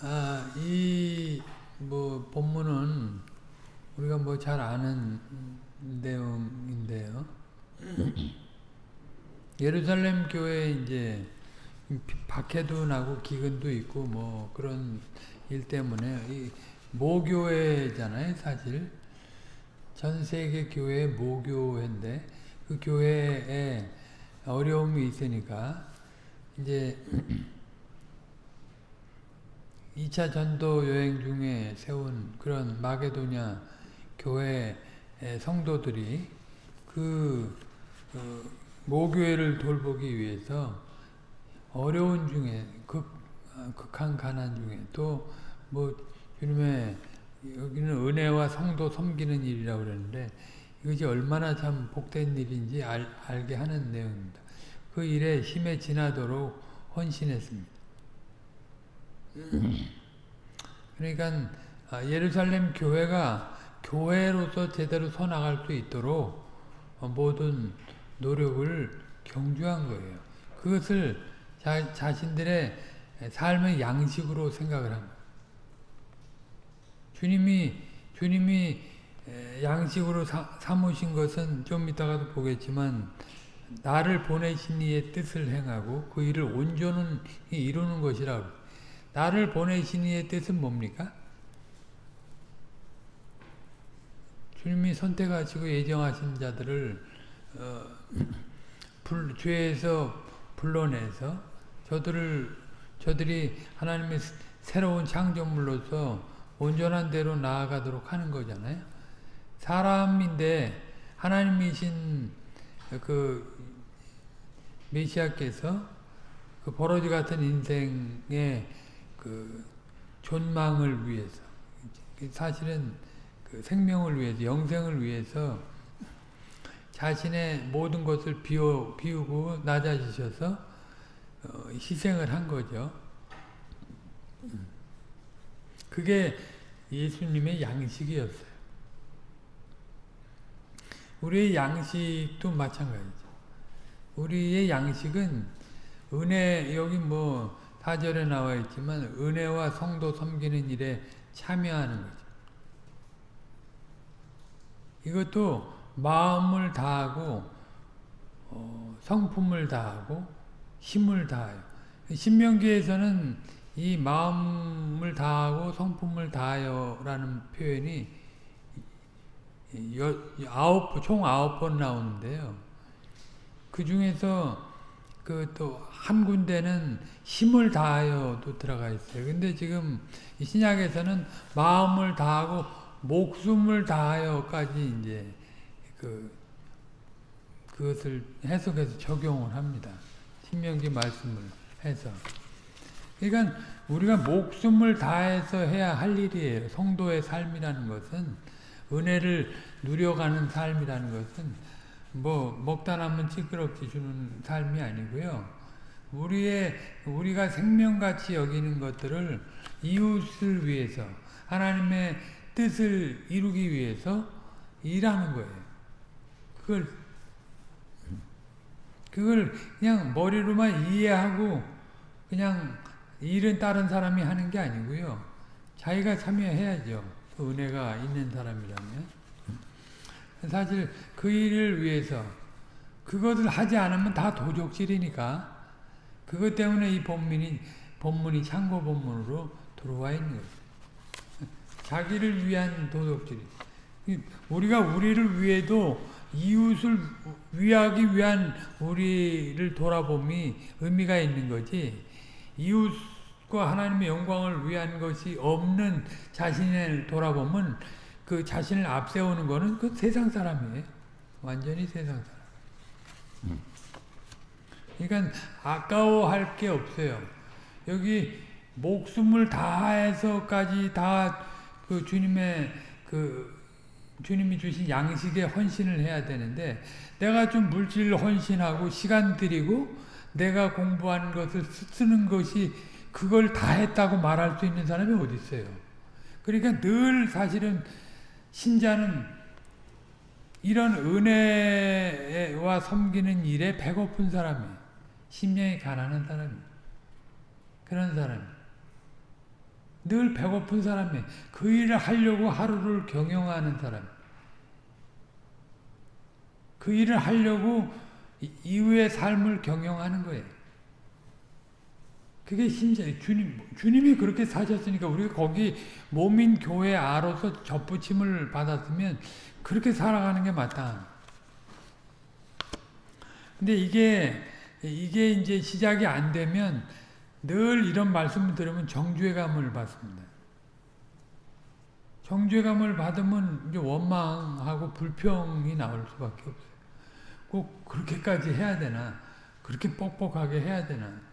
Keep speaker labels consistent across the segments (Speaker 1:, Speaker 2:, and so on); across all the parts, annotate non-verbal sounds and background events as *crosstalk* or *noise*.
Speaker 1: 아, 이, 뭐, 본문은 우리가 뭐 잘 아는 내용인데요. *clears throat* 예루살렘 교회 이제 박해도 나고 기근도 있고 뭐 그런 일 때문에 이 모교회잖아요, 사실. 전 세계 교회 모교회인데 그 교회에 어려움이 있으니까 이제 *clears throat* 2차 전도 여행 중에 세운 그런 마게도냐 교회 성도들이 그 어, 모교회를 돌보기 위해서 어려운 중에 극, 어, 극한 가난 중에 또 뭐 주님의 여기는 은혜와 성도 섬기는 일이라고 그러는데 이것이 얼마나 참 복된 일인지 알, 알게 하는 내용입니다. 그 일에 힘에 지나도록 헌신했습니다. 그러니까 아, 예루살렘 교회가 교회로서 제대로 서 나갈 수 있도록 모든 노력을 경주한 거예요. 그것을 자, 자신들의 삶의 양식으로 생각을 합니다. 주님이 주님이 양식으로 사, 삼으신 것은 좀 이따가도 보겠지만 나를 보내신 이의 뜻을 행하고 그 일을 온전히 이루는 것이라 나를 보내신 이의 뜻은 뭡니까? 주님이 선택하시고 예정하신 자들을 어, *clears throat* 불, 죄에서 불러내서 저들을 저들이 하나님의 새로운 창조물로서 온전한 대로 나아가도록 하는 거잖아요. 사람인데 하나님이신 그 메시아께서 그 버러지 같은 인생의 그 존망을 위해서 사실은 그 생명을 위해서 영생을 위해서 자신의 모든 것을 비우, 비우고 낮아지셔서 어, 희생을 한 거죠. 그게 예수님의 양식이었어요. 우리의 양식도 마찬가지죠. 우리의 양식은 은혜 여기 뭐 사절에 나와 있지만 은혜와 성도 섬기는 일에 참여하는 거죠. 이것도 마음을 다하고 어, 성품을 다하고 힘을 다해요. 신명기에서는 이 마음을 다하고 성품을 다하여라는 표현이 여, 아홉, 총 아홉 번 나오는데요. 그 중에서 그 또 한 군데는 힘을 다하여도 들어가 있어요. 근데 지금 신약에서는 마음을 다하고 목숨을 다하여까지 이제 그 그것을 해석해서 적용을 합니다. 신명기 말씀을 해서. 그러니까 우리가 목숨을 다해서 해야 할 일이에요. 성도의 삶이라는 것은 은혜를 누려가는 삶이라는 것은 뭐 먹다 남은 찌끄럽지 주는 삶이 아니고요. 우리의 우리가 생명같이 여기는 것들을 이웃을 위해서 하나님의 뜻을 이루기 위해서 일하는 거예요. 그걸 그걸 그냥 머리로만 이해하고 그냥 일은 다른 사람이 하는 게 아니고요. 자기가 참여해야죠. 그 은혜가 있는 사람이라면. 사실 그 일을 위해서 그것을 하지 않으면 다 도적질이니까 그것 때문에 이 본문이, 본문이 창고 본문으로 들어와 있는 거죠. 자기를 위한 도덕질. 우리가 우리를 위해도 이웃을 위하기 위한 우리를 돌아봄이 의미가 있는 거지. 이웃과 하나님의 영광을 위한 것이 없는 자신을 돌아보면 그 자신을 앞세우는 거는 그 세상 사람이에요. 완전히 세상 사람. 음. 그러니까 아까워할 게 없어요. 여기 목숨을 다해서까지 다 그 주님의 그 주님이 주신 양식에 헌신을 해야 되는데 내가 좀 물질 헌신하고 시간 들이고 내가 공부한 것을 쓰는 것이 그걸 다 했다고 말할 수 있는 사람이 어디 있어요. 그러니까 늘 사실은 신자는 이런 은혜와 섬기는 일에 배고픈 사람이에요. 1 심령이 가난한 사람이 그런 사람 늘 배고픈 사람이 그 일을 하려고 하루를 경영하는 사람. 그 일을 하려고 이후의 삶을 경영하는 거예요. 그게 신자 주님 주님이 그렇게 사셨으니까 우리가 거기 몸인 교회 아로서 접붙임을 받았으면 그렇게 살아가는 게 맞다. 근데 이게 이게 이제 시작이 안 되면 늘 이런 말씀을 들으면 정죄감을 받습니다. 정죄감을 받으면 이제 원망하고 불평이 나올 수밖에 없어요. 꼭 그렇게까지 해야 되나? 그렇게 뻑뻑하게 해야 되나?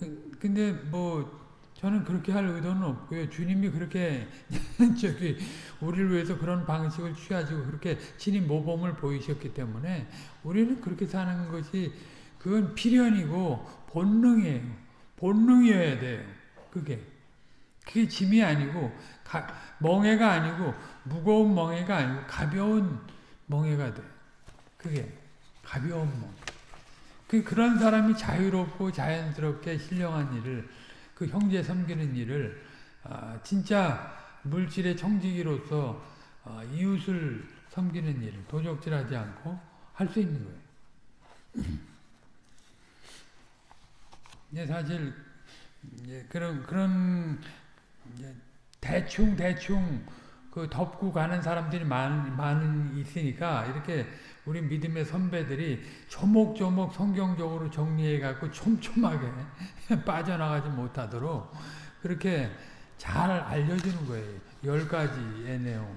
Speaker 1: 그, 근데 뭐 저는 그렇게 할 의도는 없고요. 주님이 그렇게 *laughs* 저기 우리를 위해서 그런 방식을 취하시고 그렇게 친히 모범을 보이셨기 때문에 우리는 그렇게 사는 것이 그건 필연이고 본능이에요. 본능이어야 돼요. 그게. 그게 짐이 아니고 가, 멍해가 아니고 무거운 멍해가 아니고 가벼운 멍해가 돼. 그게 가벼운 멍. 그 그런 사람이 자유롭고 자연스럽게 신령한 일을 그 형제 섬기는 일을 아, 진짜 물질의 청지기로서 아, 이웃을 섬기는 일을 도적질하지 않고 할 수 있는 거예요. *clears throat* 이제 사실 이제 그런 그런 대충 대충 그 덮고 가는 사람들이 많, 많은 있으니까 이렇게 우리 믿음의 선배들이 조목조목 성경적으로 정리해 갖고 촘촘하게 *laughs* 빠져나가지 못하도록 그렇게 잘 알려주는 거예요. 열 가지의 내용.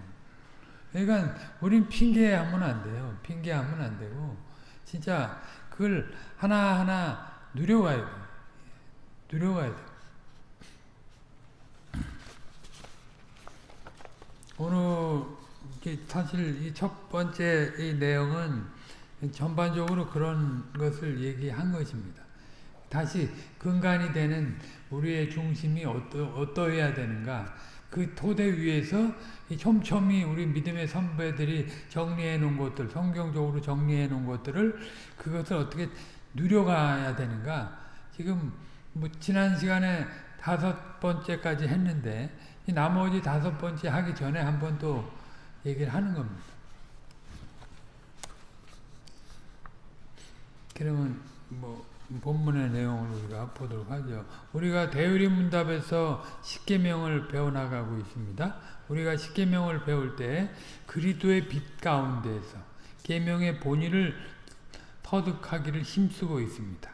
Speaker 1: 그러니까 우린 핑계하면 안 돼요. 핑계하면 안 되고 진짜 그걸 하나하나 누려가야 돼요. 누려가야 돼요. 오늘 사실 이 첫 번째 이 내용은 전반적으로 그런 것을 얘기한 것입니다. 다시 근간이 되는 우리의 중심이 어떠, 어떠해야 되는가 그 토대 위에서 촘촘히 우리 믿음의 선배들이 정리해 놓은 것들 성경적으로 정리해 놓은 것들을 그것을 어떻게 누려가야 되는가 지금 뭐 지난 시간에 다섯 번째까지 했는데 나머지 다섯 번째 하기 전에 한번 또 얘기를 하는 겁니다. 그러면 뭐 본문의 내용을 우리가 보도록 하죠. 우리가 대의리 문답에서 십계명을 배워나가고 있습니다. 우리가 십계명을 배울 때 그리스도의 빛 가운데에서 계명의 본의를 터득하기를 힘쓰고 있습니다.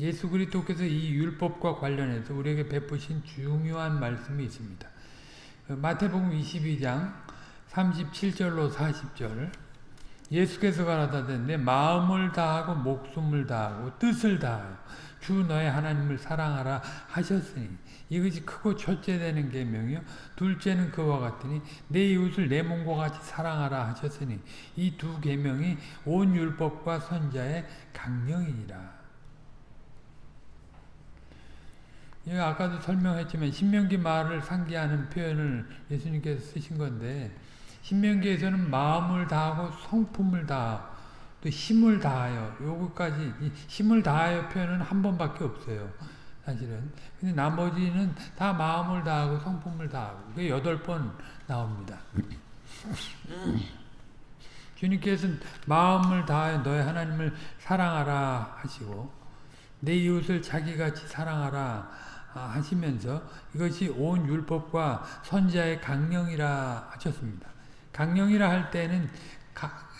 Speaker 1: 예수 그리스도께서 이 율법과 관련해서 우리에게 베푸신 중요한 말씀이 있습니다. 마태복음 22장 37절로 40절 예수께서 가라사대 내 마음을 다하고 목숨을 다하고 뜻을 다하여 주 너의 하나님을 사랑하라 하셨으니 이것이 크고 첫째 되는 계명이요 둘째는 그와 같으니 내 이웃을 내 몸과 같이 사랑하라 하셨으니 이 두 계명이 온 율법과 선자의 강령이니라. 아까도 설명했지만 신명기 말을 상기하는 표현을 예수님께서 쓰신 건데 신명기에서는 마음을 다하고 성품을 다하고 또 힘을 다하여 요거까지 힘을 다하여 표현은 한 번밖에 없어요. 사실은. 근데 나머지는 다 마음을 다하고 성품을 다하고 그게 여덟 번 나옵니다. *clears throat* 주님께서는 마음을 다하여 너의 하나님을 사랑하라 하시고 내 이웃을 자기같이 사랑하라 하시면서 이것이 온 율법과 선자의 강령이라 하셨습니다. 강령이라 할 때는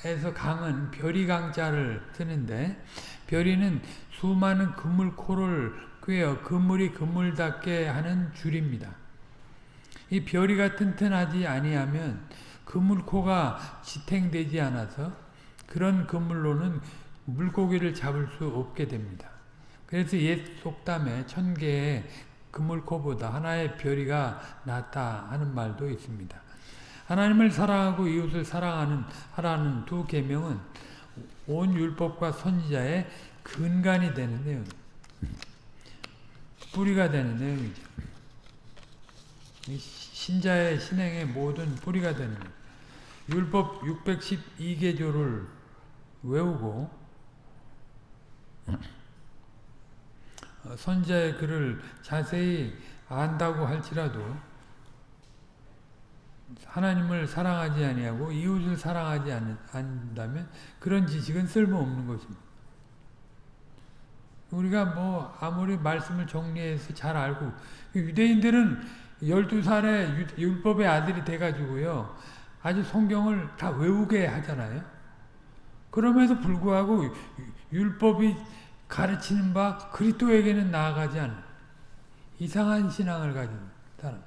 Speaker 1: 에서 강은 별이 강자를 쓰는데 별이는 수많은 그물 코를 꿰어 그물이 그물답게 하는 줄입니다. 이 별이가 튼튼하지 아니하면 그물코가 지탱되지 않아서 그런 그물로는 물고기를 잡을 수 없게 됩니다. 그래서 옛 속담에 천 개의 그물코보다 하나의 별이가 낫다 하는 말도 있습니다. 하나님을 사랑하고 이웃을 사랑하는 하라는 두 계명은 온 율법과 선지자의 근간이 되는 내용, 뿌리가 되는 내용이죠. 신자의 신행의 모든 뿌리가 되는 율법 612개조를 외우고 선자의 글을 자세히 안다고 할지라도 하나님을 사랑하지 아니하고 이웃을 사랑하지 않는다면 그런 지식은 쓸모없는 것입니다. 우리가 뭐 아무리 말씀을 정리해서 잘 알고 유대인들은 12살에 율법의 아들이 돼가지고요. 아주 성경을 다 외우게 하잖아요. 그럼에도 불구하고 율법이 가르치는 바 그리스도에게는 나아가지 않는 이상한 신앙을 가진 사람.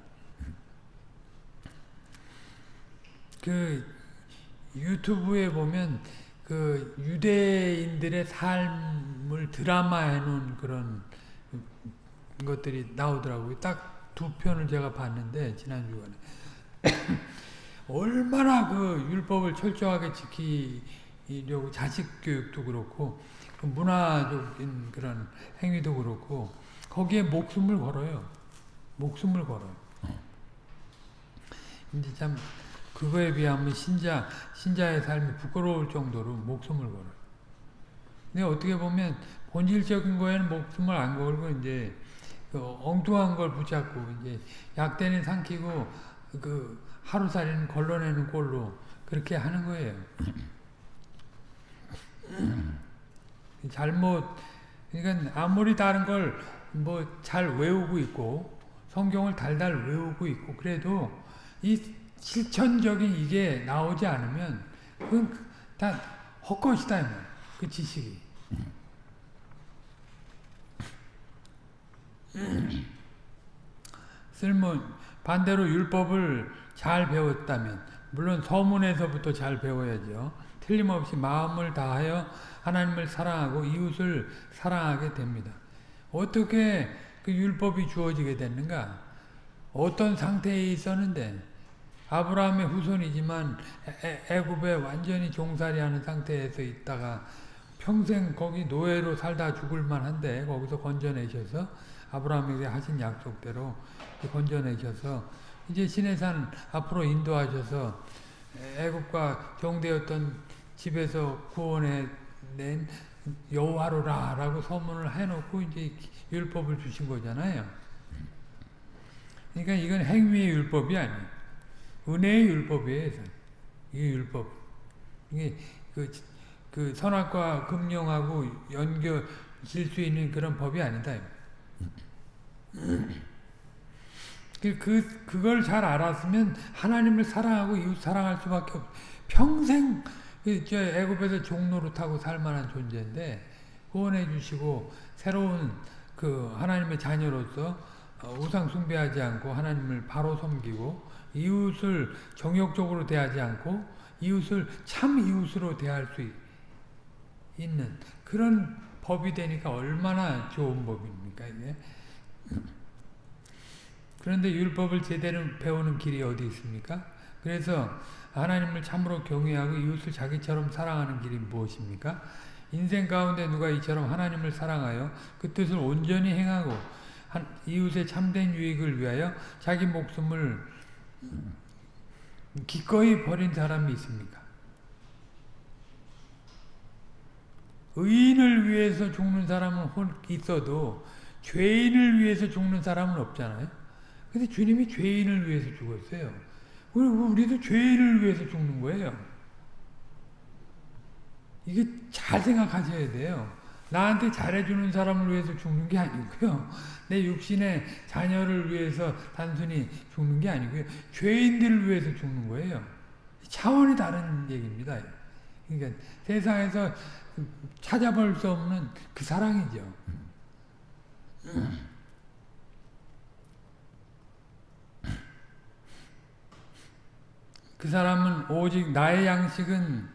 Speaker 1: 그 유튜브에 보면 그 유대인들의 삶을 드라마해 놓은 그런 것들이 나오더라고요. 딱 두 편을 제가 봤는데 지난 주간에 *coughs* 얼마나 그 율법을 철저하게 지키려고 자식 교육도 그렇고 그 문화적인 그런 행위도 그렇고 거기에 목숨을 걸어요. 목숨을 걸어요. 이제 참 그거에 비하면 신자 신자의 삶이 부끄러울 정도로 목숨을 걸어요. 근데 어떻게 보면 본질적인 거에는 목숨을 안 걸고 이제 그 엉뚱한 걸 붙잡고 이제 약대는 삼키고 그 하루살이는 걸러내는 꼴로 그렇게 하는 거예요. *clears throat* 잘못 그러니까 아무리 다른 걸 뭐 잘 외우고 있고 성경을 달달 외우고 있고 그래도 이 실천적인 이게 나오지 않으면 그건 다 헛것이다 그 지식이. 쓸모 반대로 율법을 잘 배웠다면 물론 서문에서부터 잘 배워야죠. 틀림없이 마음을 다하여 하나님을 사랑하고 이웃을 사랑하게 됩니다. 어떻게 그 율법이 주어지게 됐는가? 어떤 상태에 있었는데 아브라함의 후손이지만 애굽에 완전히 종살이하는 상태에서 있다가 평생 거기 노예로 살다 죽을 만한데 거기서 건져내셔서 아브라함에게 하신 약속대로 건져내셔서 이제 시내산 앞으로 인도하셔서 애굽과 종되었던 집에서 구원해 낸 여호와로라 라고 소문을 해놓고 이제 율법을 주신 거잖아요. 그러니까 이건 행위의 율법이 아니에요. 은혜의 율법이에요. 이 율법. 이게 그, 그 선악과 금령하고 연결질 수 있는 그런 법이 아니다. 그, 그, 그걸 잘 알았으면 하나님을 사랑하고 이웃 사랑할 수밖에 없 평생 그, 저 애굽에서 종로로 타고 살 만한 존재인데 구원해 주시고 새로운 그 하나님의 자녀로서 어, 우상 숭배하지 않고 하나님을 바로 섬기고 이웃을 정욕적으로 대하지 않고 이웃을 참 이웃으로 대할 수 있는 그런 법이 되니까 얼마나 좋은 법입니까 이게 그런데 율법을 제대로 배우는 길이 어디 있습니까? 그래서 하나님을 참으로 경외하고 이웃을 자기처럼 사랑하는 길이 무엇입니까? 인생 가운데 누가 이처럼 하나님을 사랑하여 그 뜻을 온전히 행하고 이웃의 참된 유익을 위하여 자기 목숨을 기꺼이 버린 사람이 있습니까? 의인을 위해서 죽는 사람은 있어도 죄인을 위해서 죽는 사람은 없잖아요. 근데 주님이 죄인을 위해서 죽었어요. 우리도 죄인을 위해서 죽는 거예요. 이게 잘 생각하셔야 돼요. 나한테 잘해주는 사람을 위해서 죽는 게 아니고요. 내 육신의 자녀를 위해서 단순히 죽는 게 아니고요. 죄인들을 위해서 죽는 거예요. 차원이 다른 얘기입니다. 그러니까 세상에서 찾아볼 수 없는 그 사랑이죠. 그 사람은 오직 나의 양식은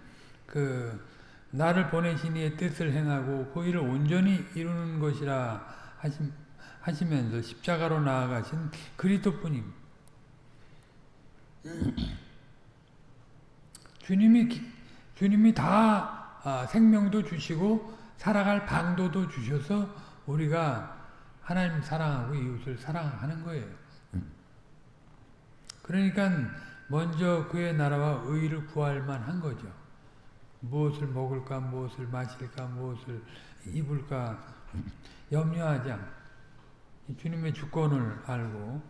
Speaker 1: 그 나를 보내신 이의 뜻을 행하고 그 일을 온전히 이루는 것이라 하심, 하시 면서 십자가로 나아가신 그리스도뿐임. *clears throat* 주님이 주님이 다 아, 생명도 주시고 살아갈 방도도 주셔서 우리가 하나님 사랑하고 이웃을 사랑하는 거예요. 그러니까 먼저 그의 나라와 의를 구할 만한 거죠. 무엇을 먹을까, 무엇을 마실까, 무엇을 입을까 염려하지 않고 주님의 주권을 알고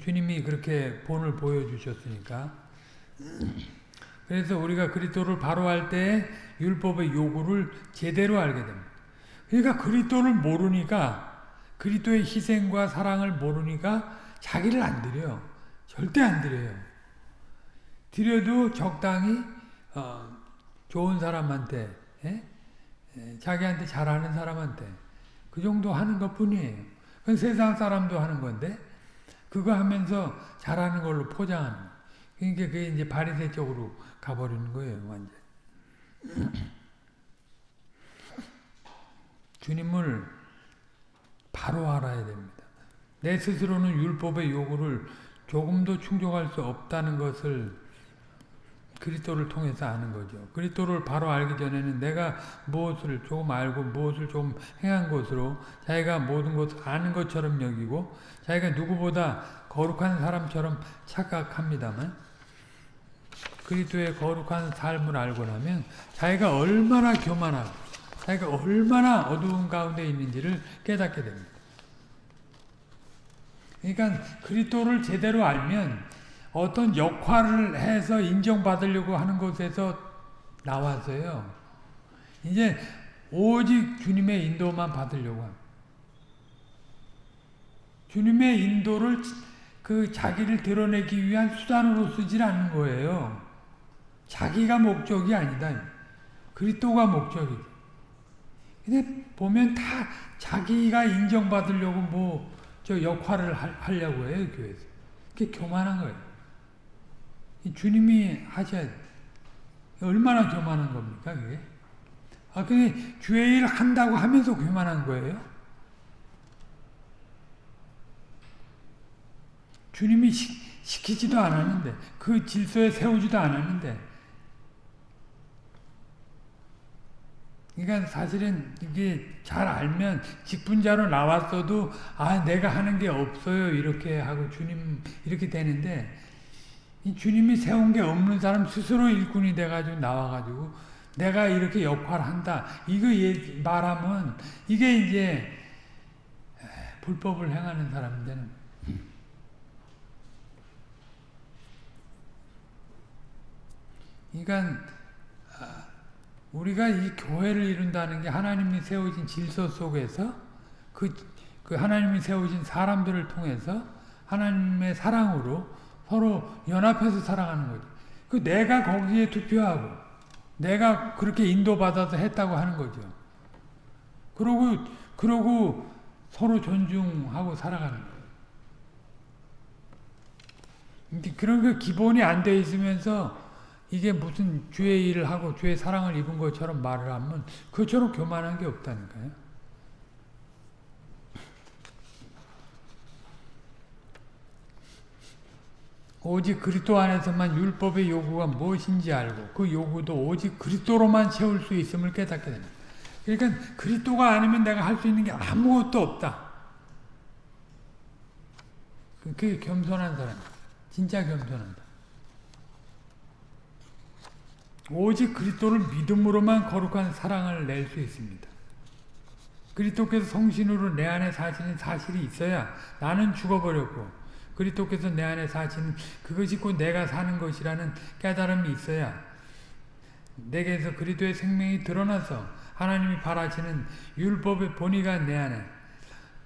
Speaker 1: 주님이 그렇게 본을 보여주셨으니까 그래서 우리가 그리스도를 바로 할 때 율법의 요구를 제대로 알게 됩니다. 그러니까 그리스도를 모르니까 그리스도의 희생과 사랑을 모르니까 자기를 안 드려요. 절대 안 드려요. 드려도 적당히 어, 좋은 사람한테 에? 에, 자기한테 잘하는 사람한테 그 정도 하는 것 뿐이에요. 그건 세상 사람도 하는 건데 그거 하면서 잘하는 걸로 포장하는 그러니까 그게 이제 바리새 쪽으로 가버리는 거예요, 완전. *laughs* 주님을 바로 알아야 됩니다. 내 스스로는 율법의 요구를 조금도 충족할 수 없다는 것을 그리스도를 통해서 아는 거죠. 그리스도를 바로 알기 전에는 내가 무엇을 조금 알고 무엇을 좀 행한 것으로 자기가 모든 것을 아는 것처럼 여기고 자기가 누구보다 거룩한 사람처럼 착각합니다만 그리스도의 거룩한 삶을 알고 나면 자기가 얼마나 교만하고 자기가 얼마나 어두운 가운데 있는지를 깨닫게 됩니다. 그러니까 그리스도를 제대로 알면 어떤 역할을 해서 인정받으려고 하는 곳에서 나와서요. 이제 오직 주님의 인도만 받으려고 합니다. 주님의 인도를 그 자기를 드러내기 위한 수단으로 쓰질 않는 거예요. 자기가 목적이 아니다. 그리스도가 목적이지. 근데 보면 다 자기가 인정받으려고 뭐 저 역할을 하려고 해요, 교회에서. 그게 교만한 거예요. 주님이 하셔야 돼. 얼마나 교만한 겁니까, 그게? 아, 그게 주의 일 한다고 하면서 교만한 거예요? 주님이 시, 시키지도 않았는데, 그 질서에 세우지도 않았는데, 그러니까 사실은 이게 잘 알면 직분자로 나왔어도 아 내가 하는 게 없어요 이렇게 하고 주님 이렇게 되는데 이 주님이 세운 게 없는 사람 스스로 일꾼이 돼가지고 나와가지고 내가 이렇게 역할을 한다. 이거 말하면 이게 이제 불법을 행하는 사람들은 그러니까 우리가 이 교회를 이룬다는 게 하나님이 세우신 질서 속에서 그, 그 하나님이 세우신 사람들을 통해서 하나님의 사랑으로 서로 연합해서 살아가는 거죠. 그 내가 거기에 투표하고 내가 그렇게 인도받아서 했다고 하는 거죠. 그러고 그러고 서로 존중하고 살아가는 거예요. 그런 그 기본이 안 돼 있으면서 이게 무슨 주의 일을 하고 주의 사랑을 입은 것처럼 말을 하면 그처럼 교만한 게 없다니까요. 오직 그리스도 안에서만 율법의 요구가 무엇인지 알고 그 요구도 오직 그리스도로만 채울 수 있음을 깨닫게 됩니다. 그러니까 그리스도가 아니면 내가 할 수 있는 게 아무것도 없다. 그게 겸손한 사람, 진짜 겸손한 오직 그리스도를 믿음으로만 거룩한 사랑을 낼 수 있습니다. 그리스도께서 성신으로 내 안에 사시는 사실이 있어야 나는 죽어버렸고 그리스도께서 내 안에 사시는 그것이 곧 내가 사는 것이라는 깨달음이 있어야 내게서 그리스도의 생명이 드러나서 하나님이 바라시는 율법의 본의가 내 안에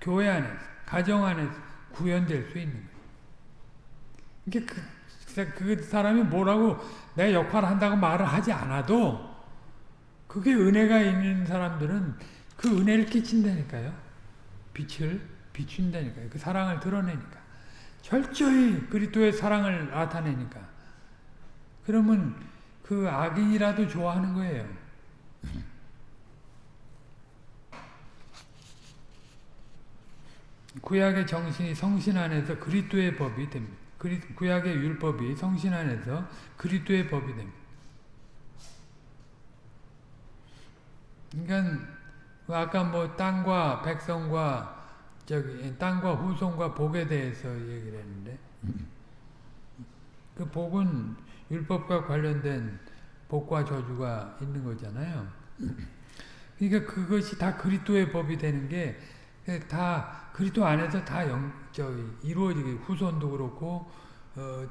Speaker 1: 교회 안에 가정 안에 구현될 수 있는 거예요. 이게 그, 그 사람이 뭐라고 내 역할을 한다고 말을 하지 않아도 그게 은혜가 있는 사람들은 그 은혜를 끼친다니까요. 빛을 비춘다니까요. 그 사랑을 드러내니까. 철저히 그리스도의 사랑을 나타내니까. 그러면 그 악인이라도 좋아하는 거예요. 구약의 정신이 성신 안에서 그리스도의 법이 됩니다. 구약의 율법이 성신 안에서 그리스도의 법이 됩니다. 그러니까 아까 뭐 땅과 백성과 저기 땅과 후손과 복에 대해서 얘기를 했는데 그 복은 율법과 관련된 복과 저주가 있는 거잖아요. 그러니까 그것이 다 그리스도의 법이 되는 게 다 그리스도 안에서 다 영, 저기 이루어지게 후손도 그렇고 어,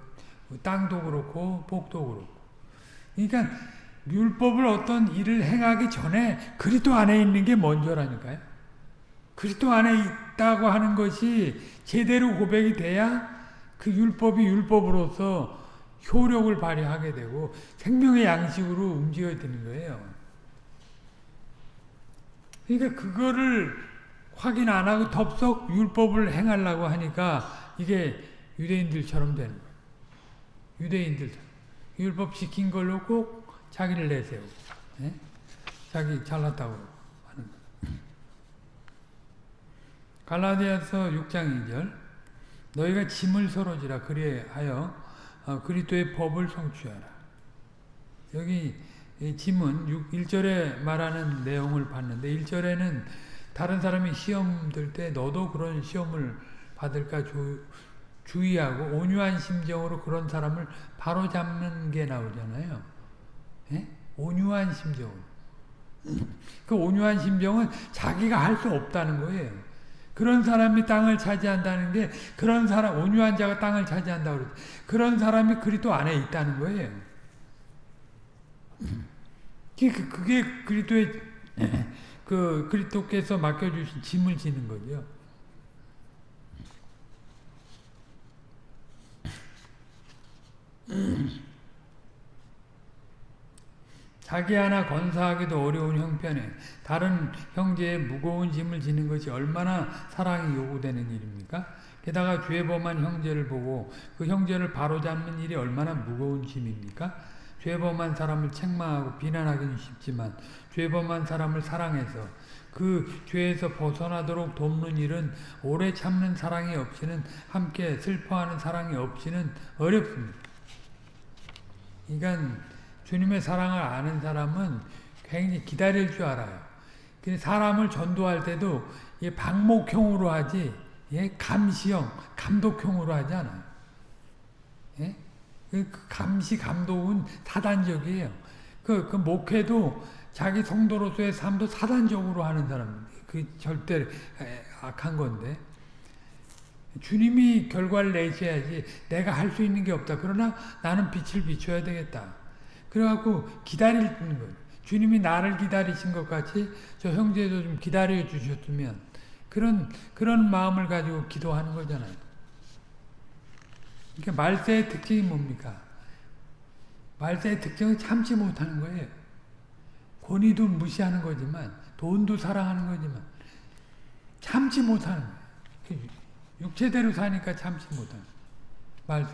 Speaker 1: 땅도 그렇고 복도 그렇고. 그러니까 율법을 어떤 일을 행하기 전에 그리스도 안에 있는 게 먼저라니까요. 그리스도 안에 있다고 하는 것이 제대로 고백이 돼야 그 율법이 율법으로서 효력을 발휘하게 되고 생명의 양식으로 움직여지는 거예요. 그러니까 그거를 확인 안 하고 덥석 율법을 행하려고 하니까 이게 유대인들처럼 되는 거예요. 유대인들 율법 지킨 걸로 꼭 자기를 내세우고 예? 자기 잘났다고 하는 거예요. 갈라디아서 6장 2절 너희가 짐을 서로 지라 그리하여 어, 그리스도의 법을 성취하라. 여기 짐은 1절에 말하는 내용을 봤는데 1절에는 다른 사람이 시험 들 때 너도 그런 시험을 받을까 주, 주의하고 온유한 심정으로 그런 사람을 바로 잡는 게 나오잖아요. 예? 온유한 심정으로. 그 온유한 심정은 자기가 할 수 없다는 거예요. 그런 사람이 땅을 차지한다는 게 그런 사람 온유한 자가 땅을 차지한다고 그러죠. 그런 사람이 그리스도 안에 있다는 거예요. 그게 그리스도의 그 그리스도께서 맡겨 주신 짐을 지는 거죠. 자기 하나 건사하기도 어려운 형편에 다른 형제의 무거운 짐을 지는 것이 얼마나 사랑이 요구되는 일입니까? 게다가 죄범한 형제를 보고 그 형제를 바로잡는 일이 얼마나 무거운 짐입니까? 죄범한 사람을 책망하고 비난하기는 쉽지만 죄범한 사람을 사랑해서 그 죄에서 벗어나도록 돕는 일은 오래 참는 사랑이 없이는 함께 슬퍼하는 사랑이 없이는 어렵습니다. 그러니까 주님의 사랑을 아는 사람은 굉장히 기다릴 줄 알아요. 사람을 전도할 때도 방목형으로 하지 감시형, 감독형으로 하지 않아요. 예? 그 감시, 감독은 사단적이에요. 그, 그 목회도 자기 성도로서의 삶도 사단적으로 하는 사람, 그 절대 악한 건데. 주님이 결과를 내셔야지 내가 할 수 있는 게 없다. 그러나 나는 빛을 비춰야 되겠다. 그래갖고 기다리는 거예요. 주님이 나를 기다리신 것 같이 저 형제도 좀 기다려 주셨으면 그런 그런 마음을 가지고 기도하는 거잖아요. 그러니까 말세의 특징이 뭡니까? 말세의 특징은 참지 못하는 거예요. 권위도 무시하는 거지만 돈도 사랑하는 거지만 참지 못하는 거예요. 육체대로 사니까 참지 못하는 말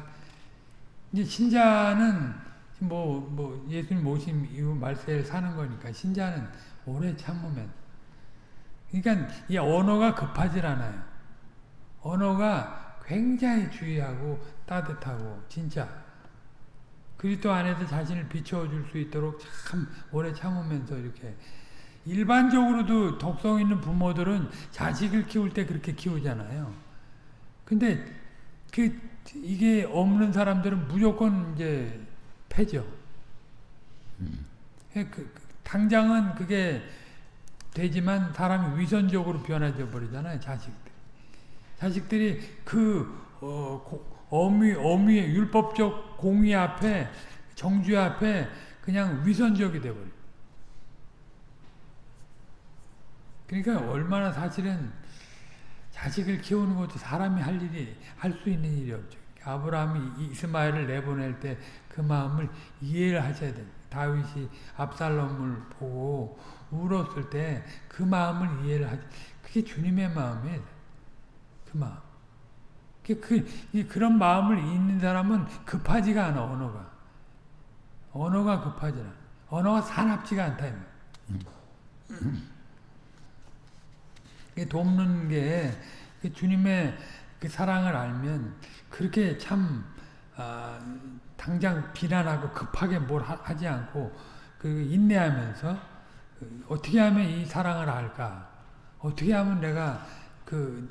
Speaker 1: 이제 신자는 뭐, 뭐, 예수님 오심 이후 말세를 사는 거니까, 신자는 오래 참으면. 그러니까, 이 언어가 급하질 않아요. 언어가 굉장히 주의하고 따뜻하고, 진짜. 그리스도 안에서 자신을 비춰줄 수 있도록 참 오래 참으면서 이렇게. 일반적으로도 독성 있는 부모들은 자식을 키울 때 그렇게 키우잖아요. 근데, 그, 이게 없는 사람들은 무조건 이제 패죠. 음. 그, 그, 당장은 그게 되지만 사람이 위선적으로 변해져 버리잖아요. 자식들. 자식들이 그 어, 어미 어미의 율법적 공의 앞에 정죄 앞에 그냥 위선적이 돼 버려. 그러니까 얼마나 사실은 자식을 키우는 것도 사람이 할 일이 할 수 있는 일이 없죠. 아브라함이 이스마엘을 내보낼 때 그 마음을 이해를 하셔야 돼요. 다윗이 압살롬을 보고 울었을 때 그 마음을 이해를 하죠. 그게 주님의 마음이에요. 그 마음. 그, 그, 그런 마음을 잊는 사람은 급하지가 않아, 언어가. 언어가 급하지 않아. 언어가 사납지가 않다. 음. 돕는 게그 주님의 그 사랑을 알면 그렇게 참 아, 당장 비난하고 급하게 뭘 하, 지 않고 그 인내하면서 그 어떻게 하면 이 사랑을 알까? 어떻게 하면 내가 그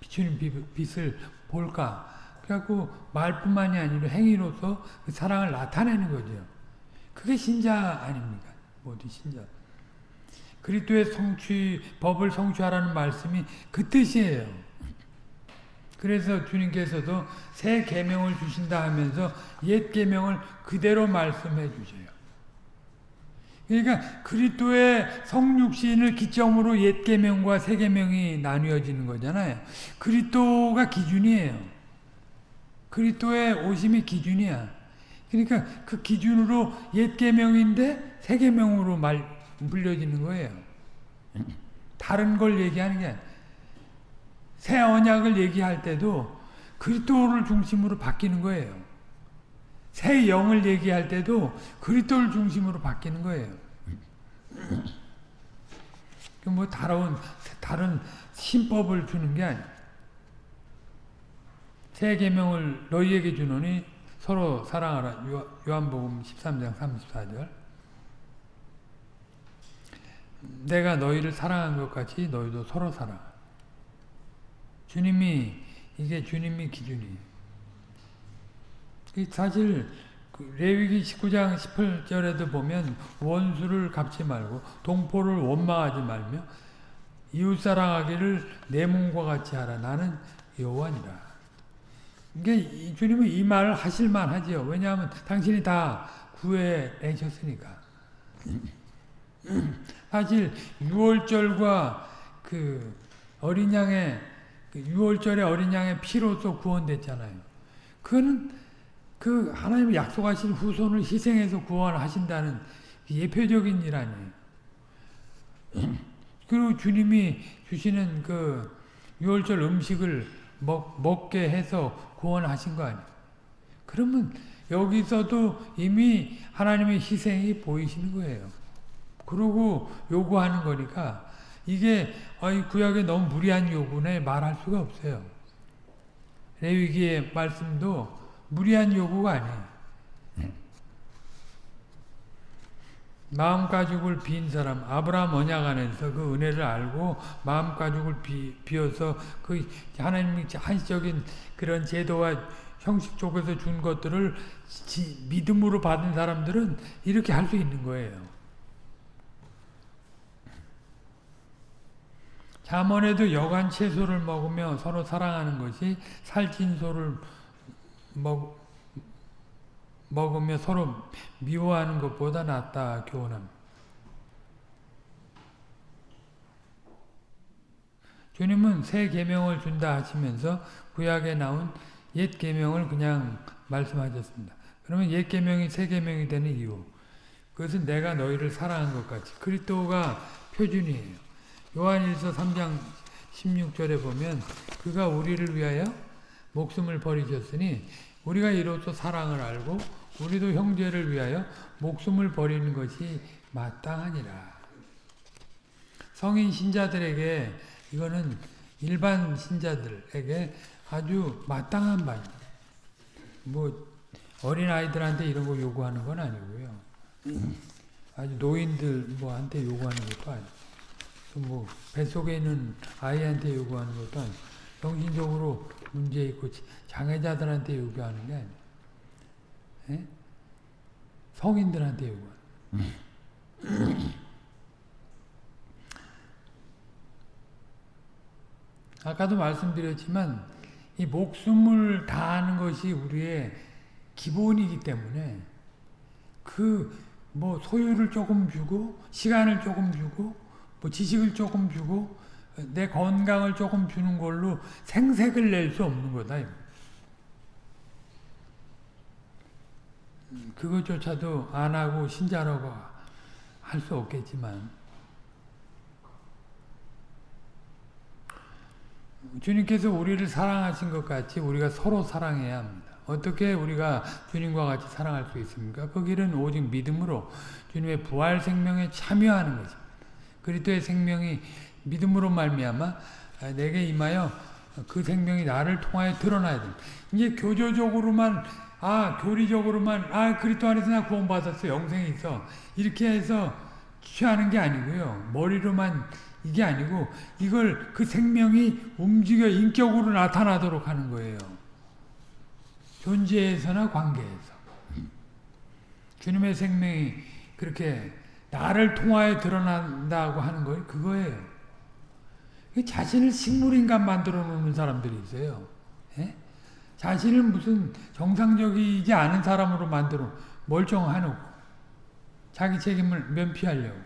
Speaker 1: 비추는 빛을 볼까? 그래갖고 말뿐만이 아니라 행위로서 그 사랑을 나타내는 거죠. 그게 신자 아닙니까? 모두 신자. 그리스도의 성취 법을 성취하라는 말씀이 그 뜻이에요. 그래서 주님께서도 새 계명을 주신다 하면서 옛 계명을 그대로 말씀해 주세요. 그러니까 그리스도의 성육신을 기점으로 옛 계명과 새 계명이 나뉘어지는 거잖아요. 그리스도가 기준이에요. 그리스도의 오심이 기준이야. 그러니까 그 기준으로 옛 계명인데 새 계명으로 말 불려지는 거예요. 다른 걸 얘기하는 게 새 언약을 얘기할 때도 그리스도를 중심으로 바뀌는 거예요. 새 영을 얘기할 때도 그리스도를 중심으로 바뀌는 거예요. 뭐 다른 다른 신법을 주는 게 아니에요. 새 계명을 너희에게 주노니 서로 사랑하라. 요한복음 13장 34절. 내가 너희를 사랑한 것 같이 너희도 서로 사랑. 주님이 이게 주님이 기준이에요. 사실 그 레위기 19장 18절에도 보면 원수를 갚지 말고 동포를 원망하지 말며 이웃사랑하기를 내 몸과 같이 하라. 나는 여호와니라. 이게 주님은 이 말을 하실만 하지요. 왜냐하면 당신이 다 구해내셨으니까. 사실 6월절과 그 어린 양의 6월절의 그 어린 양의 피로서 구원됐잖아요. 그거는 그 하나님이 약속하신 후손을 희생해서 구원하신다는 예표적인 일 아니에요. *clears throat* 그리고 주님이 주시는 그 6월절 음식을 먹, 먹게 해서 구원하신 거 아니에요. 그러면 여기서도 이미 하나님의 희생이 보이시는 거예요. 그러고 요구하는 거니까 이게 구약에 너무 무리한 요구네 말할 수가 없어요. 레위기의 말씀도 무리한 요구가 아니에요. 마음 가죽을 빈 사람 아브라함 언약 안에서 그 은혜를 알고 마음 가죽을 비, 비어서 그 하나님의 한시적인 그런 제도와 형식 쪽에서 준 것들을 지, 믿음으로 받은 사람들은 이렇게 할 수 있는 거예요. 잠언에도 여간 채소를 먹으며 서로 사랑하는 것이 살찐 소를 먹, 먹으며 서로 미워하는 것보다 낫다 교훈함. 주님은 새 계명을 준다 하시면서 구약에 나온 옛 계명을 그냥 말씀하셨습니다. 그러면 옛 계명이 새 계명이 되는 이유. 그것은 내가 너희를 사랑한 것 같이 그리스도가 표준이에요. 요한일서 3장 16절에 보면 그가 우리를 위하여 목숨을 버리셨으니 우리가 이로써 사랑을 알고 우리도 형제를 위하여 목숨을 버리는 것이 마땅하니라. 성인 신자들에게 이거는 일반 신자들에게 아주 마땅한 바입니다. 뭐 어린 아이들한테 이런 거 요구하는 건 아니고요. 아주 노인들 뭐한테 요구하는 것도 아니고, 뭐 뱃속에 있는 아이한테 요구하는 것도 아니고, 정신적으로 문제 있고 장애자들한테 요구하는 게 아니에요. 예? 성인들한테 요구하는. *clears throat* 아까도 말씀드렸지만 이 목숨을 다하는 것이 우리의 기본이기 때문에 그 뭐 소유를 조금 주고 시간을 조금 주고 뭐 지식을 조금 주고 내 건강을 조금 주는 걸로 생색을 낼 수 없는 거다. 그것조차도 안 하고 신자라고 할 수 없겠지만 주님께서 우리를 사랑하신 것 같이 우리가 서로 사랑해야 합니다. 어떻게 우리가 주님과 같이 사랑할 수 있습니까? 그 길은 오직 믿음으로 주님의 부활 생명에 참여하는 것입니다. 그리스도의 생명이 믿음으로 말미암아 내게 임하여 그 생명이 나를 통하여 드러나야 됩니다. 이제 교조적으로만 아 교리적으로만 아 그리스도 안에서 나 구원받았어 영생이 있어 이렇게 해서 취하는 게 아니고요. 머리로만 이게 아니고 이걸 그 생명이 움직여 인격으로 나타나도록 하는 거예요. 존재에서나 관계에서. 주님의 생명이 그렇게 나를 통하여 드러난다고 하는 거 그거예요. 자신을 식물인간 만들어 놓는 사람들이 있어요. 예? 자신을 무슨 정상적이지 않은 사람으로 만들어 멀쩡하놓고 자기 책임을 면피하려고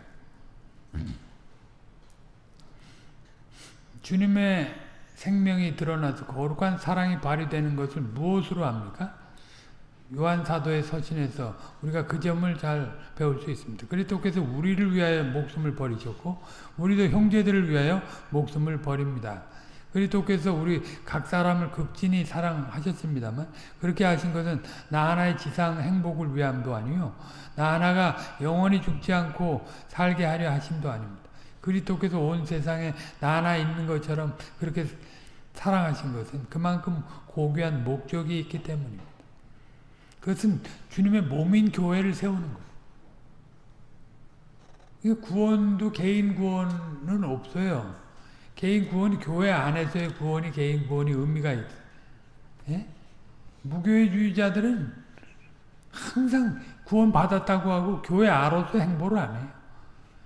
Speaker 1: 주님의 생명이 드러나서 거룩한 사랑이 발휘되는 것을 무엇으로 합니까? 요한사도의 서신에서 우리가 그 점을 잘 배울 수 있습니다. 그리스도께서 우리를 위하여 목숨을 버리셨고 우리도 형제들을 위하여 목숨을 버립니다. 그리스도께서 우리 각 사람을 극진히 사랑하셨습니다만 그렇게 하신 것은 나 하나의 지상 행복을 위함도 아니요 나 하나가 영원히 죽지 않고 살게 하려 하심도 아닙니다. 그리스도께서 온 세상에 나 하나 있는 것처럼 그렇게 사랑하신 것은 그만큼 고귀한 목적이 있기 때문입니다. 그것은 주님의 몸인 교회를 세우는 거예요. 구원도 개인 구원은 없어요. 개인 구원이 교회 안에서의 구원이 개인 구원이 의미가 있어요. 예? 무교회주의자들은 항상 구원 받았다고 하고 교회 안으로서 행보를 안 해요.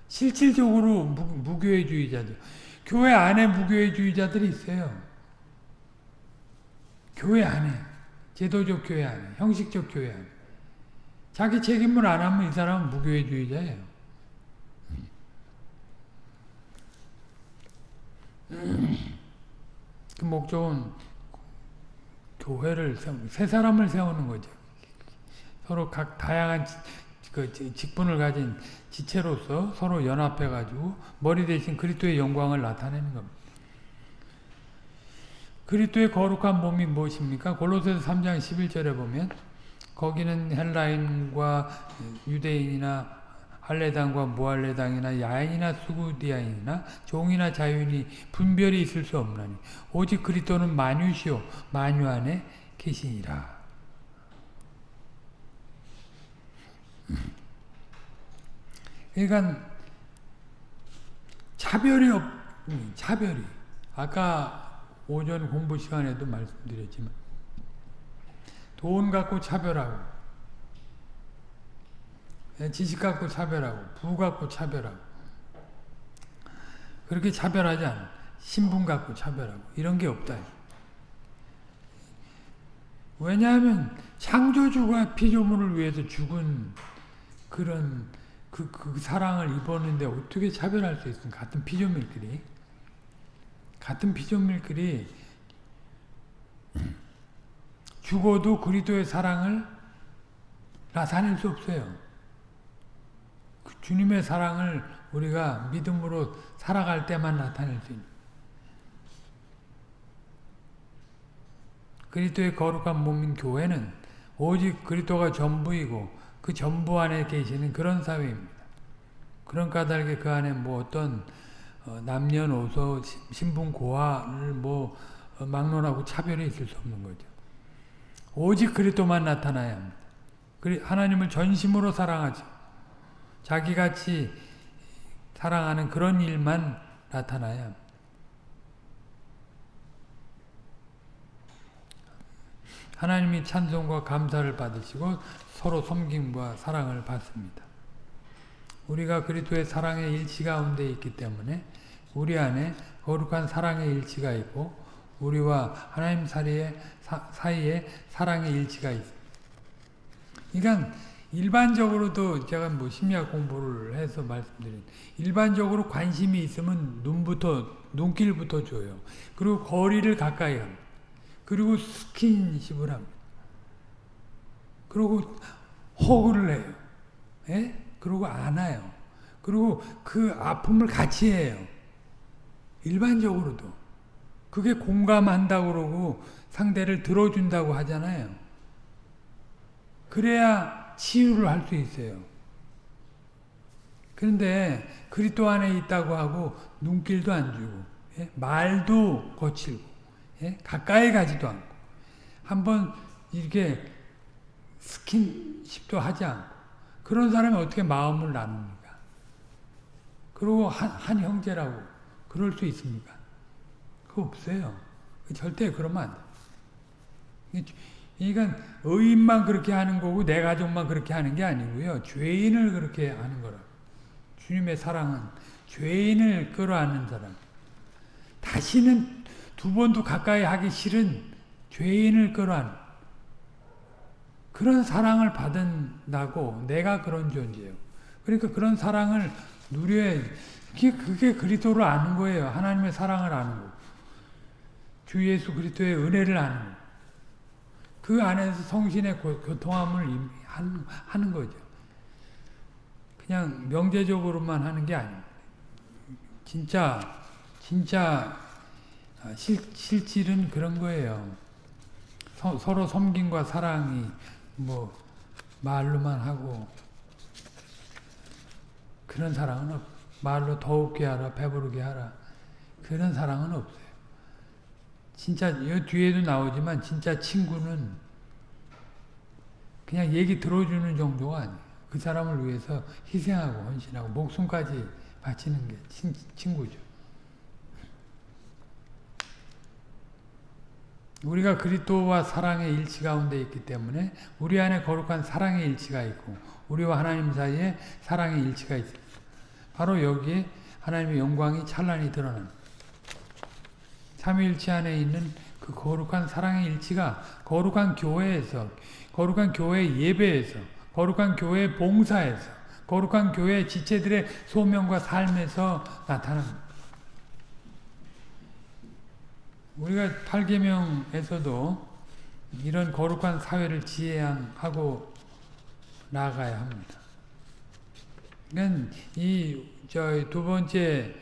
Speaker 1: 실질적으로 무, 무교회주의자들. 교회 안에 무교회주의자들이 있어요. 교회 안에. 제도적 교회 안에, 형식적 교회 안에. 자기 책임을 안 하면 이 사람은 무교회주의자예요. 그 목적은 교회를 세우는, 새 사람을 세우는 거죠. 서로 각 다양한 그 직분을 가진 지체로서 서로 연합해가지고 머리 대신 그리스도의 영광을 나타내는 겁니다. 그리스도의 거룩한 몸이 무엇입니까? 골로새서 3장 11절에 보면 거기는 헬라인과 유대인이나 할례당과 무할례당이나 야인이나 수구디아인이나 종이나 자유인이 분별이 있을 수 없나니 오직 그리스도는 만유시오 만유 안에 계시니라. 그러니까 차별이 없 차별이 아까 오전 공부 시간에도 말씀드렸지만 돈 갖고 차별하고 예, 지식 갖고 차별하고 부 갖고 차별하고 그렇게 차별하지 않아. 신분 갖고 차별하고 이런 게 없다. 왜냐하면 창조주가 피조물을 위해서 죽은 그런 그, 그 사랑을 입었는데 어떻게 차별할 수 있습니까? 같은 피조물끼리 같은 피조물끼리 죽어도 그리스도의 사랑을 나타낼 수 없어요. 그 주님의 사랑을 우리가 믿음으로 살아갈 때만 나타낼 수 있는 그리스도의 거룩한 몸인 교회는 오직 그리스도가 전부이고 그 전부 안에 계시는 그런 사회입니다. 그런 까닭에 그 안에 뭐 어떤 어, 남녀노소 신분 고하를 뭐 어, 막론하고 차별이 있을 수 없는 거죠. 오직 그리스도만 나타나야 합니다. 하나님을 전심으로 사랑하죠. 자기같이 사랑하는 그런 일만 나타나야. 하나님이 찬송과 감사를 받으시고 서로 섬김과 사랑을 받습니다. 우리가 그리스도의 사랑의 일치 가운데 있기 때문에 우리 안에 거룩한 사랑의 일치가 있고 우리와 하나님 사이에, 사 이에 사랑의 일치가 있습니다. 그러니까 일반적으로도 제가 뭐 심리학 공부를 해서 말씀드린 일반적으로 관심이 있으면 눈부터 눈길부터 줘요. 그리고 거리를 가까이 합니다. 그리고 스킨십을 합니다. 그리고 호구를 해요. 예? 그리고 안아요. 그리고 그 아픔을 같이 해요. 일반적으로도. 그게 공감한다고 그러고 상대를 들어준다고 하잖아요. 그래야 치유를 할 수 있어요. 그런데 그리스도 안에 있다고 하고 눈길도 안 주고 예? 말도 거칠고 예? 가까이 가지도 않고 한번 이렇게 스킨십도 하지 않고 그런 사람이 어떻게 마음을 나눕니까? 그리고 한, 한 형제라고 그럴 수 있습니까? 그거 없어요. 절대 그러면 안 돼. 그러니까 의인만 그렇게 하는 거고 내 가족만 그렇게 하는 게 아니고요. 죄인을 그렇게 하는 거라. 주님의 사랑은 죄인을 끌어안는 사랑. 다시는 두 번도 가까이 하기 싫은 죄인을 끌어안. 그런 사랑을 받은다고 내가 그런 존재예요. 그러니까 그런 사랑을 누려야 그게, 그게 그리스도를 아는 거예요. 하나님의 사랑을 아는 거. 주 예수 그리스도의 은혜를 아는 거. 그 안에서 성신의 교통함을 하는 거죠. 그냥 명제적으로만 하는 게 아니에요. 진짜 진짜 실, 실질은 그런 거예요. 서, 서로 섬김과 사랑이 뭐 말로만 하고 그런 사랑은 없. 말로 더욱게 하라, 배부르게 하라. 그런 사랑은 없어요. 진짜 이 뒤에도 나오지만 진짜 친구는 그냥 얘기 들어주는 정도가 아니에요. 그 사람을 위해서 희생하고 헌신하고 목숨까지 바치는 게 친, 친구죠. 우리가 그리스도와 사랑의 일치 가운데 있기 때문에 우리 안에 거룩한 사랑의 일치가 있고 우리와 하나님 사이에 사랑의 일치가 있습니다. 바로 여기에 하나님의 영광이 찬란히 드러납니다. 삼위일체 안에 있는 그 거룩한 사랑의 일치가 거룩한 교회에서 거룩한 교회 예배에서 거룩한 교회 봉사에서 거룩한 교회 지체들의 소명과 삶에서 나타납니다. 우리가 8계명에서도 이런 거룩한 사회를 지향하고 나아가야 합니다. 그러니까 이저 두 번째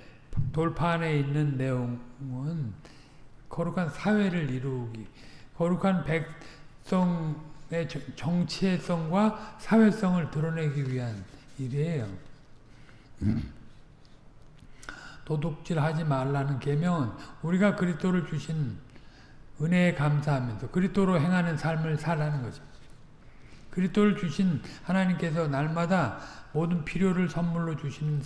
Speaker 1: 돌판에 있는 내용은 거룩한 사회를 이루기, 거룩한 백성의 정체성과 사회성을 드러내기 위한 일이에요. 도둑질하지 말라는 계명은 우리가 그리스도를 주신 은혜에 감사하면서 그리스도로 행하는 삶을 살라는 거죠. 그리스도를 주신 하나님께서 날마다 모든 필요를 선물로 주시는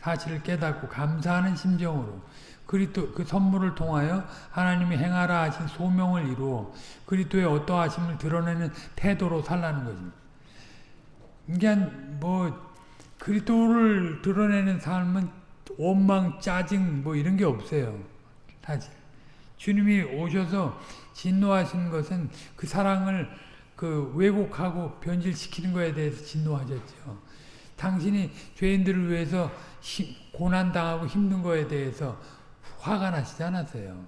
Speaker 1: 사실을 깨닫고 감사하는 심정으로 그리스도 그 선물을 통하여 하나님이 행하라 하신 소명을 이루어 그리스도의 어떠하심을 드러내는 태도로 살라는 것입니다. 그러니까 뭐 그리스도를 드러내는 삶은 원망, 짜증 뭐 이런 게 없어요. 사실. 주님이 오셔서 진노하신 것은 그 사랑을 그 왜곡하고 변질시키는 것에 대해서 진노하셨죠. 당신이 죄인들을 위해서 고난당하고 힘든 것에 대해서 화가 나시지 않았어요.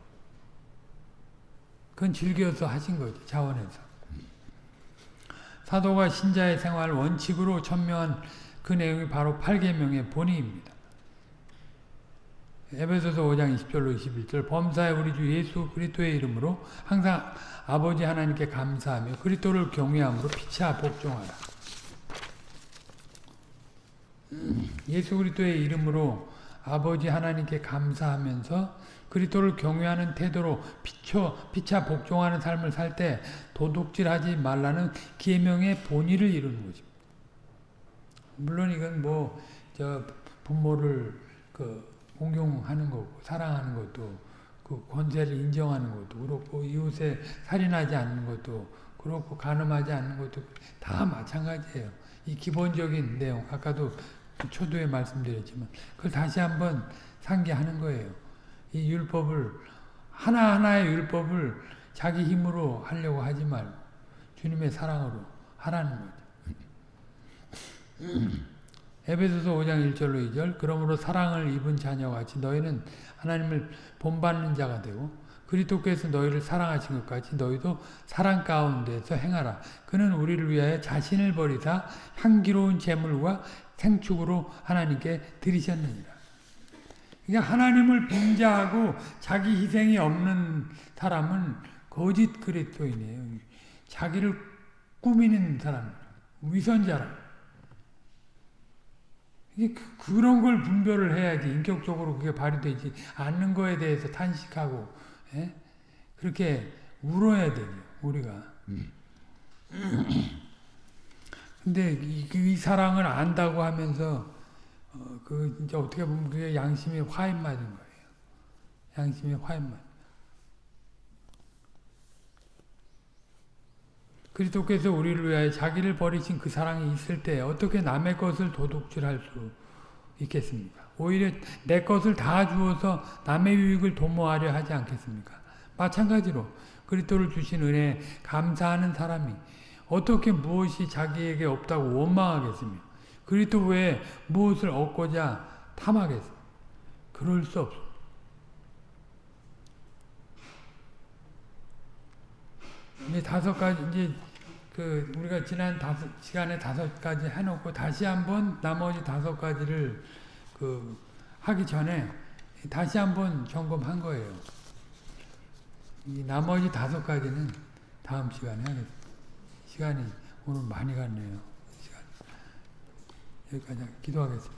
Speaker 1: 그건 즐겨서 하신 거죠. 자원에서. 사도가 신자의 생활 원칙으로 천명한 그 내용이 바로 8계명의 본의입니다. 에베소서 5장 20절로 21절 범사에 우리 주 예수 그리스도의 이름으로 항상 아버지 하나님께 감사하며 그리스도를 경외함으로 피차 복종하라. 예수 그리스도의 이름으로 아버지 하나님께 감사하면서 그리스도를 경외하는 태도로 피쳐, 피차 복종하는 삶을 살 때 도둑질하지 말라는 계명의 본의를 이루는 거죠. 물론 이건 뭐 저 부모를 그 공경하는 거고 사랑하는 것도 그 권세를 인정하는 것도 그렇고 이웃에 살인하지 않는 것도 그렇고 간음하지 않는 것도 다 마찬가지예요. 이 기본적인 내용 아까도 초두에 말씀드렸지만 그걸 다시 한번 상기하는 거예요. 이 율법을 하나하나의 율법을 자기 힘으로 하려고 하지 말고 주님의 사랑으로 하라는 거죠. *clears throat* 에베소서 5장 1절로 2절 그러므로 사랑을 입은 자녀같이 너희는 하나님을 본받는 자가 되고 그리스도께서 너희를 사랑하신 것 같이 너희도 사랑 가운데서 행하라. 그는 우리를 위하여 자신을 버리사 향기로운 제물과 생축으로 하나님께 드리셨느니라. 그러니까 하나님을 빙자하고 자기 희생이 없는 사람은 거짓 그리스도인이에요. 자기를 꾸미는 사람, 위선자라. 이게 그, 그런 걸 분별을 해야지 인격적으로 그게 발휘되지 않는 거에 대해서 탄식하고 예? 그렇게 울어야 돼요 우리가. *clears throat* 근데 이, 이, 사랑을 안다고 하면서 어, 그 진짜 어떻게 보면 그게 양심이 화인 맞은 거예요. 양심이 화인 맞. 그리스도께서 우리를 위하여 자기를 버리신 그 사랑이 있을 때 어떻게 남의 것을 도둑질할 수 있겠습니까? 오히려 내 것을 다 주어서 남의 유익을 도모하려 하지 않겠습니까? 마찬가지로 그리스도를 주신 은혜에 감사하는 사람이 어떻게 무엇이 자기에게 없다고 원망하겠으며 그리스도 외에 무엇을 얻고자 탐하겠어? 그럴 수 없어. 이제 다섯 가지 이제 그 우리가 지난 다섯 시간에 다섯 가지 해놓고 다시 한번 나머지 다섯 가지를 그 하기 전에 다시 한번 점검한 거예요. 이 나머지 다섯 가지는 다음 시간에 하겠습니다. 시간이 오늘 많이 갔네요. 시간 여기까지 기도하겠습니다.